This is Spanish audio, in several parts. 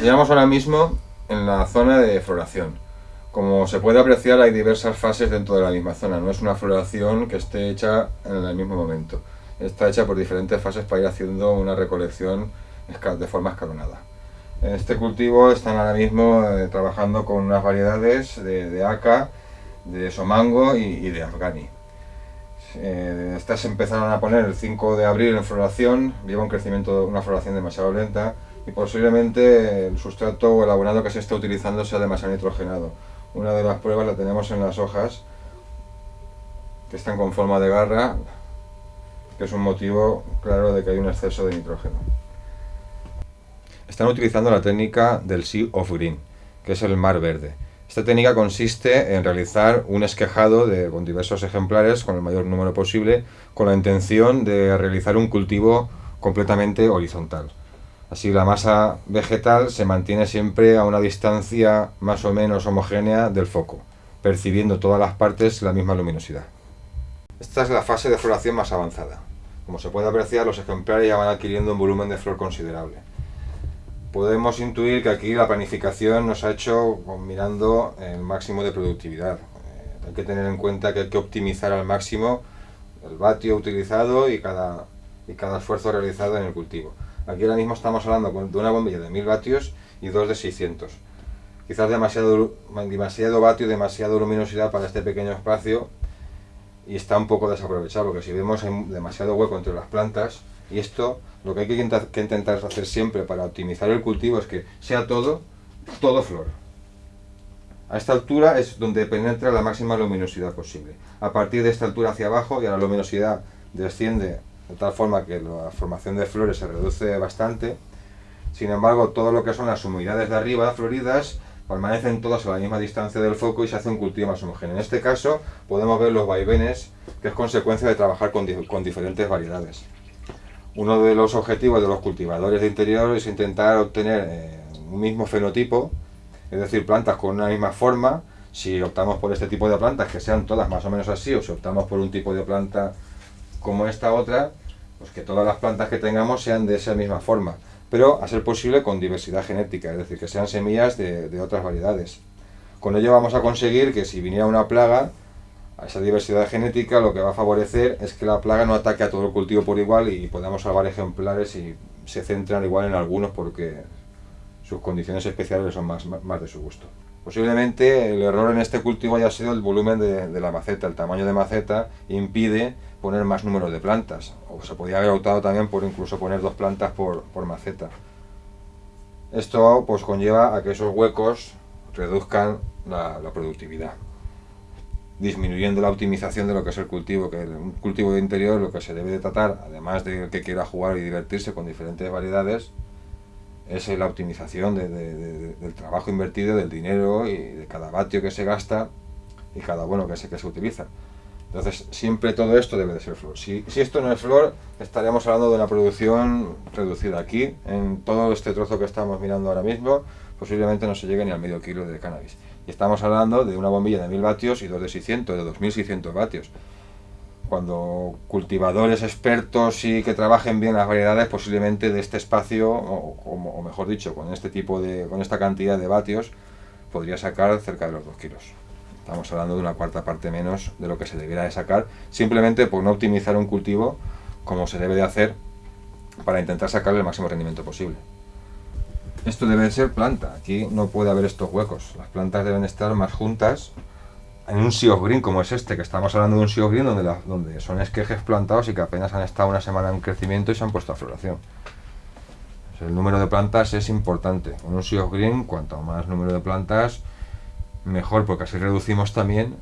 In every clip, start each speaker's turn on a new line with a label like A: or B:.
A: Hallamos ahora mismo en la zona de floración. Como se puede apreciar hay diversas fases dentro de la misma zona, no es una floración que esté hecha en el mismo momento. Está hecha por diferentes fases para ir haciendo una recolección de forma escalonada. En este cultivo están ahora mismo eh, trabajando con unas variedades de, de aca, de somango y, de afgani. Eh, estas empezaron a poner el 5 de abril en floración, lleva un crecimiento, una floración demasiado lenta y posiblemente el sustrato o el abonado que se está utilizando sea demasiado nitrogenado. Una de las pruebas la tenemos en las hojas que están con forma de garra, que es un motivo claro de que hay un exceso de nitrógeno. Están utilizando la técnica del Sea of Green, que es el mar verde. Esta técnica consiste en realizar un esquejado con diversos ejemplares, con el mayor número posible, con la intención de realizar un cultivo completamente horizontal. Así la masa vegetal se mantiene siempre a una distancia más o menos homogénea del foco, percibiendo todas las partes la misma luminosidad. Esta es la fase de floración más avanzada. Como se puede apreciar, los ejemplares ya van adquiriendo un volumen de flor considerable podemos intuir que aquí la planificación nos ha hecho mirando el máximo de productividad. Eh, hay que tener en cuenta que hay que optimizar al máximo el vatio utilizado y cada, y cada esfuerzo realizado en el cultivo. Aquí ahora mismo estamos hablando de una bombilla de 1000 vatios y dos de 600. Quizás demasiado, demasiado vatio y demasiada luminosidad para este pequeño espacio y está un poco desaprovechado porque si vemos demasiado hueco entre las plantas y esto, lo que hay que intentar, hacer siempre para optimizar el cultivo es que sea todo, todo flor. A esta altura es donde penetra la máxima luminosidad posible. A partir de esta altura hacia abajo, ya la luminosidad desciende de tal forma que la formación de flores se reduce bastante. Sin embargo, todo lo que son las humedades de arriba, floridas, permanecen todas a la misma distancia del foco y se hace un cultivo más homogéneo. En este caso, podemos ver los vaivenes, que es consecuencia de trabajar con diferentes variedades. Uno de los objetivos de los cultivadores de interior es intentar obtener eh, un mismo fenotipo, es decir, plantas con una misma forma. Si optamos por este tipo de plantas, que sean todas más o menos así, o si optamos por un tipo de planta como esta otra, pues que todas las plantas que tengamos sean de esa misma forma, pero a ser posible con diversidad genética, es decir, que sean semillas de, otras variedades. Con ello vamos a conseguir que si viniera una plaga, a esa diversidad genética lo que va a favorecer es que la plaga no ataque a todo el cultivo por igual y podamos salvar ejemplares y se centran igual en algunos porque sus condiciones especiales son más, más de su gusto. Posiblemente el error en este cultivo haya sido el volumen de, la maceta, el tamaño de maceta impide poner más número de plantas, o se podría haber optado también por incluso poner dos plantas por, maceta. Esto pues conlleva a que esos huecos reduzcan la productividad disminuyendo la optimización de lo que es el cultivo, que un cultivo de interior lo que se debe de tratar, además de que quiera jugar y divertirse con diferentes variedades, es la optimización del trabajo invertido, del dinero y de cada vatio que se gasta y cada bueno que se, que se utiliza. Entonces, siempre todo esto debe de ser flor. Si, si esto no es flor, estaríamos hablando de una producción reducida. Aquí, en todo este trozo que estamos mirando ahora mismo, posiblemente no se llegue ni al medio kilo de cannabis. Y estamos hablando de una bombilla de 1000 vatios y dos de 600, de 2600 vatios. Cuando cultivadores expertos y que trabajen bien las variedades, posiblemente de este espacio, o, mejor dicho, con este tipo de, con esta cantidad de vatios, podría sacar cerca de los 2 kilos. Estamos hablando de una cuarta parte menos de lo que se debiera de sacar, simplemente por no optimizar un cultivo como se debe de hacer para intentar sacarle el máximo rendimiento posible. Esto debe de ser planta, aquí no puede haber estos huecos, las plantas deben estar más juntas en un sea of green como es este, que estamos hablando de un sea of green donde, donde son esquejes plantados y que apenas han estado una semana en crecimiento y se han puesto a floración. el número de plantas es importante, en un sea of green cuanto más número de plantas mejor porque así reducimos también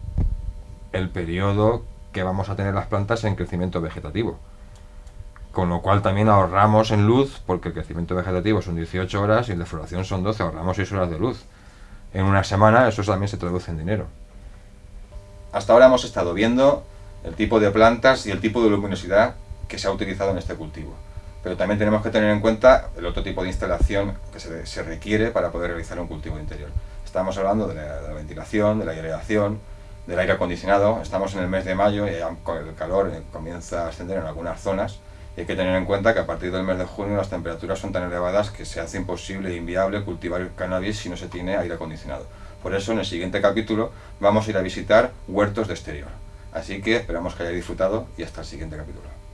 A: el periodo que vamos a tener las plantas en crecimiento vegetativo con lo cual también ahorramos en luz, porque el crecimiento vegetativo son 18 horas y el de floración son 12, ahorramos 6 horas de luz. En una semana eso también se traduce en dinero. Hasta ahora hemos estado viendo el tipo de plantas y el tipo de luminosidad que se ha utilizado en este cultivo. Pero también tenemos que tener en cuenta el otro tipo de instalación que se, requiere para poder realizar un cultivo interior. Estamos hablando de la, ventilación, de la aireación, del aire acondicionado. Estamos en el mes de mayo y el calor comienza a ascender en algunas zonas Y hay que tener en cuenta que a partir del mes de junio las temperaturas son tan elevadas que se hace imposible e inviable cultivar el cannabis si no se tiene aire acondicionado. Por eso en el siguiente capítulo vamos a ir a visitar huertos de exterior. Así que esperamos que hayáis disfrutado y hasta el siguiente capítulo.